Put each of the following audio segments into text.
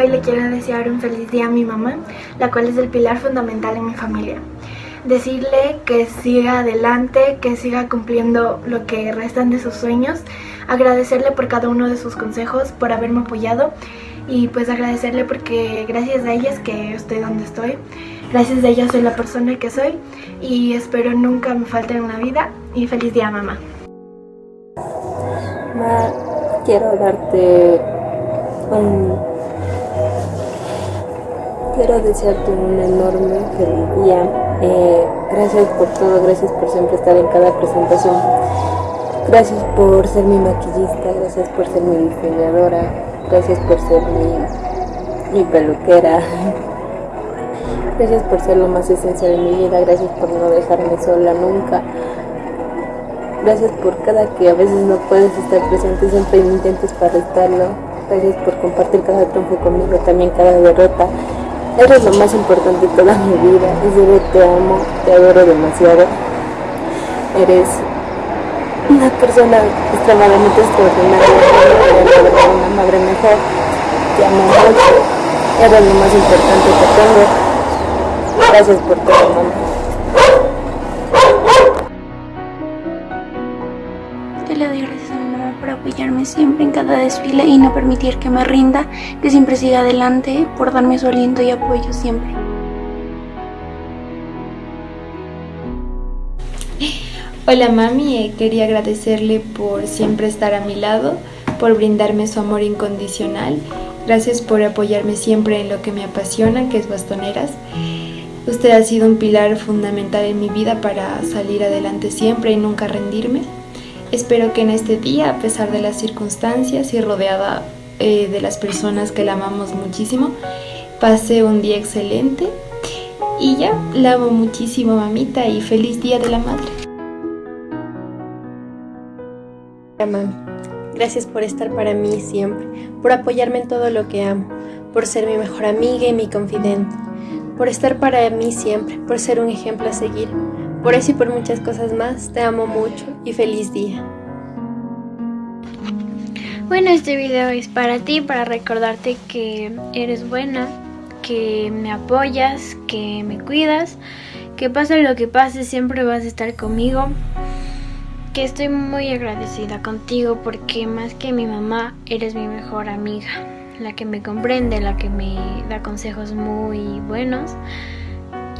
hoy le quiero desear un feliz día a mi mamá, la cual es el pilar fundamental en mi familia. Decirle que siga adelante, que siga cumpliendo lo que restan de sus sueños, agradecerle por cada uno de sus consejos, por haberme apoyado y pues agradecerle porque gracias a ella es que estoy donde estoy. Gracias a ella soy la persona que soy y espero nunca me falte en una vida y feliz día mamá. Ma, quiero darte un... Quiero desearte un enorme feliz día. Eh, gracias por todo, gracias por siempre estar en cada presentación. Gracias por ser mi maquillista, gracias por ser mi diseñadora, gracias por ser mi, mi peluquera. Gracias por ser lo más esencial de mi vida, gracias por no dejarme sola nunca. Gracias por cada que a veces no puedes estar presente, siempre intentes para estarlo. Gracias por compartir cada triunfo conmigo, también cada derrota. Eres lo más importante de toda mi vida. En serio, te amo, te adoro demasiado. Eres una persona extremadamente extraordinaria, una madre mejor. Te amo mucho. Eres lo más importante que tengo. Gracias por todo, mamá. Apoyarme siempre en cada desfile y no permitir que me rinda, que siempre siga adelante, por darme su aliento y apoyo siempre. Hola mami, eh, quería agradecerle por siempre estar a mi lado, por brindarme su amor incondicional. Gracias por apoyarme siempre en lo que me apasiona, que es bastoneras. Usted ha sido un pilar fundamental en mi vida para salir adelante siempre y nunca rendirme. Espero que en este día, a pesar de las circunstancias y rodeada eh, de las personas que la amamos muchísimo, pase un día excelente. Y ya, la amo muchísimo mamita y feliz día de la madre. Gracias por estar para mí siempre, por apoyarme en todo lo que amo, por ser mi mejor amiga y mi confidente por estar para mí siempre, por ser un ejemplo a seguir. Por eso y por muchas cosas más, te amo mucho y feliz día. Bueno, este video es para ti, para recordarte que eres buena, que me apoyas, que me cuidas, que pase lo que pase, siempre vas a estar conmigo. Que estoy muy agradecida contigo porque más que mi mamá, eres mi mejor amiga la que me comprende, la que me da consejos muy buenos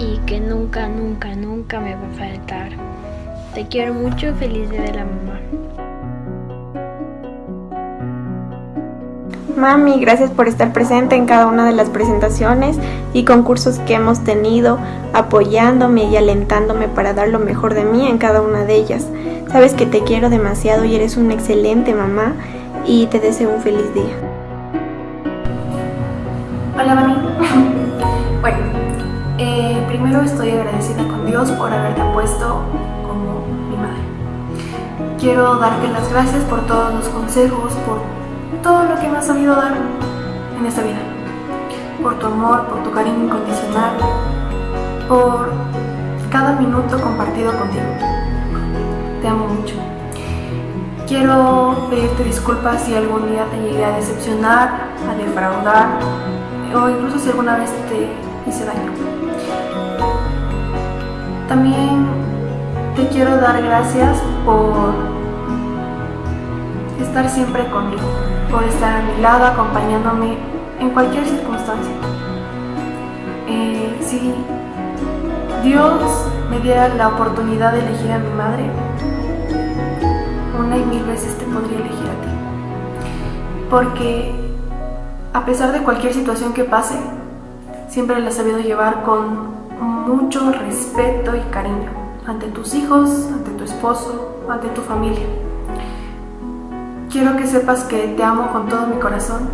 y que nunca, nunca, nunca me va a faltar. Te quiero mucho, feliz día de la mamá. Mami, gracias por estar presente en cada una de las presentaciones y concursos que hemos tenido, apoyándome y alentándome para dar lo mejor de mí en cada una de ellas. Sabes que te quiero demasiado y eres una excelente mamá y te deseo un feliz día. Hola Mami. Primero estoy agradecida con Dios por haberte puesto como mi madre. Quiero darte las gracias por todos los consejos, por todo lo que me has sabido dar en esta vida. Por tu amor, por tu cariño incondicional, por cada minuto compartido contigo. Te amo mucho. Quiero pedirte disculpas si algún día te llegué a decepcionar, a defraudar, o incluso si alguna vez te hice daño. También te quiero dar gracias por estar siempre conmigo, por estar a mi lado, acompañándome en cualquier circunstancia. Eh, si Dios me diera la oportunidad de elegir a mi madre, una y mil veces te podría elegir a ti. Porque a pesar de cualquier situación que pase, siempre la has sabido llevar con mucho respeto y cariño ante tus hijos, ante tu esposo, ante tu familia. Quiero que sepas que te amo con todo mi corazón,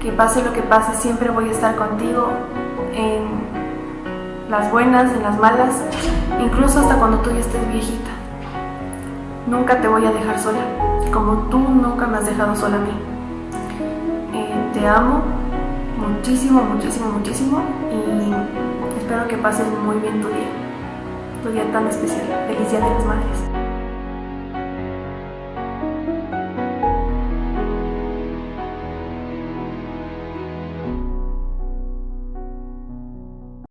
que pase lo que pase, siempre voy a estar contigo en las buenas, en las malas, incluso hasta cuando tú ya estés viejita. Nunca te voy a dejar sola, como tú nunca me has dejado sola a mí te amo muchísimo, muchísimo, muchísimo espero que pases muy bien tu día, tu día tan especial. Feliz Día de las Madres.